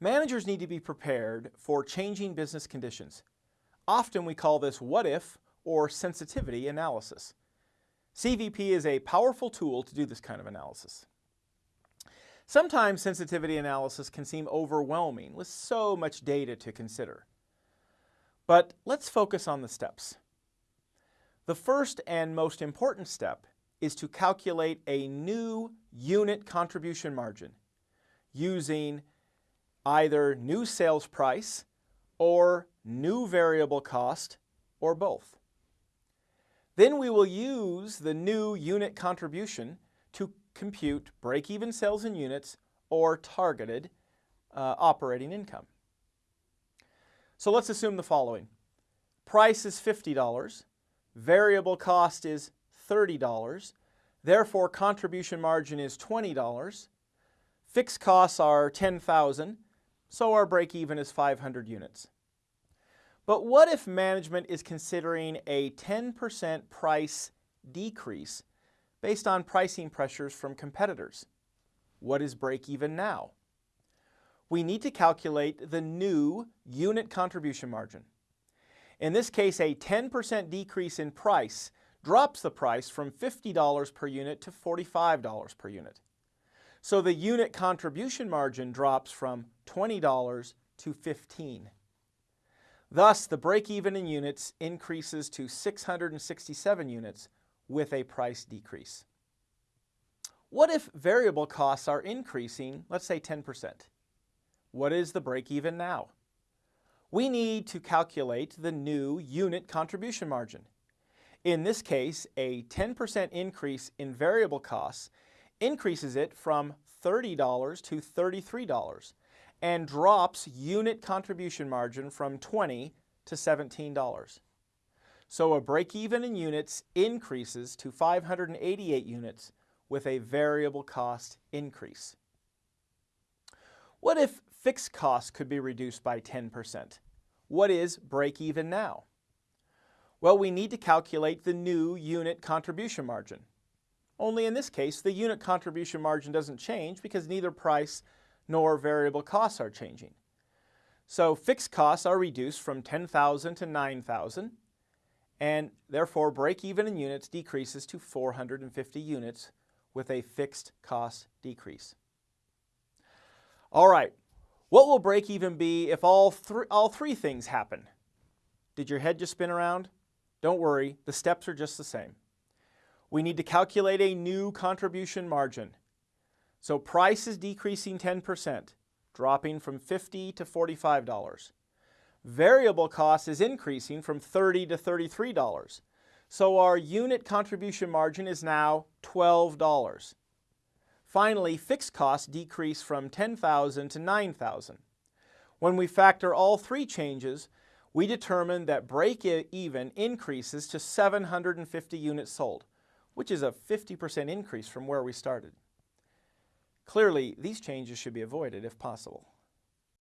Managers need to be prepared for changing business conditions. Often we call this what if or sensitivity analysis. CVP is a powerful tool to do this kind of analysis. Sometimes sensitivity analysis can seem overwhelming with so much data to consider. But let's focus on the steps. The first and most important step is to calculate a new unit contribution margin using either new sales price or new variable cost or both. Then we will use the new unit contribution to compute break-even sales in units or targeted uh, operating income. So let's assume the following. Price is $50, variable cost is $30, therefore contribution margin is $20, fixed costs are 10,000, so our break-even is 500 units. But what if management is considering a 10% price decrease based on pricing pressures from competitors. What is break even now? We need to calculate the new unit contribution margin. In this case, a 10% decrease in price drops the price from $50 per unit to $45 per unit. So the unit contribution margin drops from $20 to 15 Thus, the break-even in units increases to 667 units with a price decrease. What if variable costs are increasing, let's say 10%? What is the break-even now? We need to calculate the new unit contribution margin. In this case, a 10% increase in variable costs increases it from $30 to $33 and drops unit contribution margin from 20 to $17. So a break-even in units increases to 588 units with a variable cost increase. What if fixed costs could be reduced by 10%? What is break-even now? Well, we need to calculate the new unit contribution margin. Only in this case, the unit contribution margin doesn't change because neither price nor variable costs are changing. So fixed costs are reduced from 10,000 to 9,000 and therefore break-even in units decreases to 450 units with a fixed cost decrease. All right, what will break-even be if all, th all three things happen? Did your head just spin around? Don't worry, the steps are just the same. We need to calculate a new contribution margin. So price is decreasing 10%, dropping from 50 to $45. Variable cost is increasing from 30 to $33. So our unit contribution margin is now $12. Finally, fixed costs decrease from 10,000 to 9,000. When we factor all three changes, we determine that break-even increases to 750 units sold, which is a 50% increase from where we started. Clearly, these changes should be avoided if possible.